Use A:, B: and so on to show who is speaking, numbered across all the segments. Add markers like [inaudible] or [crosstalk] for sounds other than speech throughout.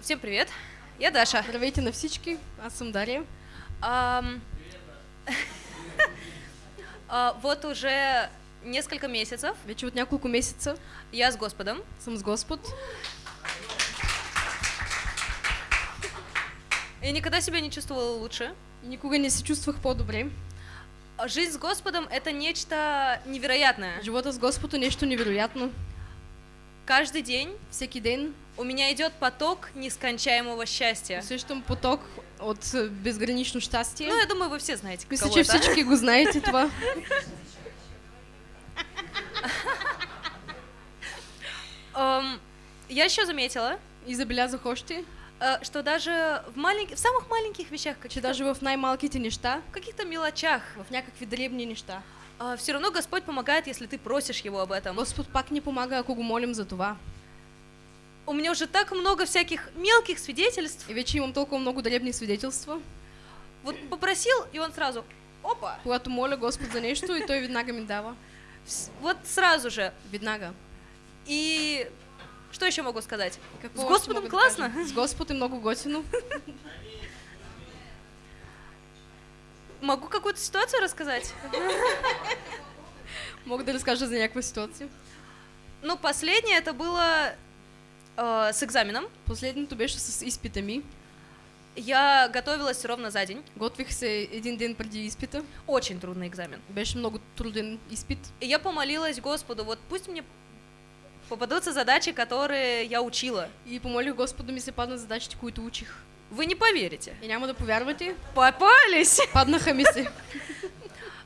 A: Всем привет, я Даша.
B: Здравейте на всички, аз съм Дария.
A: Ам, [laughs] а, Вот уже несколько месяцев
B: Вече от няколко месеца
A: я с Господом.
B: съм с Господ
A: И никогда себя не чувствовала лучше.
B: и никога не се чувствах по-добре.
A: Жизнь с Господом — это нечто невероятное.
B: Живота с Господ е нещо невероятно.
A: Каждый день
B: Всеки ден
A: у меня идет поток нескончаемого счастья.
B: усещам поток от е, безгранично щастие.
A: Ну, я думаю, вы все знаете,
B: Мисля,
A: кого
B: че
A: это.
B: всички го знаете това.
A: Ам, Я еще заметила,
B: И забелязах още,
A: э, что даже в, маленьких, в самых маленьких вещах, каких-то,
B: даже в най-малките неща,
A: в каких-то мелочах,
B: в някакви дребни неща,
A: все равно Господь помогает, если ты просишь Его об этом.
B: Господ пак ни помага, ако го молим за това.
A: У меня уже так много всяких мелких свидетельств.
B: И вече имам толкова много дребни свидетелства.
A: Вот попросил, и он сразу, опа,
B: Когато моля Господ за нещо и той веднага ми дава.
A: вот сразу же.
B: Веднага.
A: И что еще могу сказать?
B: Какво
A: С Господом классно.
B: С Господ е много готино. [laughs]
A: Могу какую-то ситуацию рассказать?
B: Мога да разкажа за някаква ситуация.
A: Ну, последнее это было э, с экзаменом.
B: Последното беше с изпита ми.
A: Я готовилась ровно за день.
B: Готвих се един ден преди изпита.
A: Очень трудный экзамен.
B: Беше много труден изпит.
A: И я помолилась Господу, вот пусть мне попадутся задачи, которые я учила.
B: И помолих Господ да ми се паднат задачите, които учих.
A: Вы не поверите.
B: И няма да повярвате,
A: Попались! [laughs]
B: се.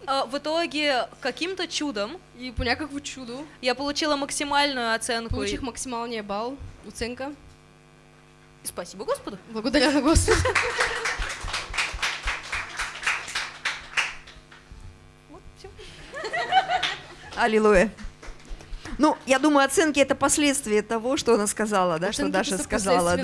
A: А, В итоге, каким-то чудом,
B: И по някакво чудо
A: я получила максимальную оценку.
B: получих
A: И...
B: максималния бал, оценка.
A: Спасибо Господу.
B: Благодаря на Господ.
A: Вот, всё.
C: Аллилуйя. Ну, я думаю, оценки это последствия того, что она сказала, да, что
B: Оценки
C: Даша
B: это
C: сказала.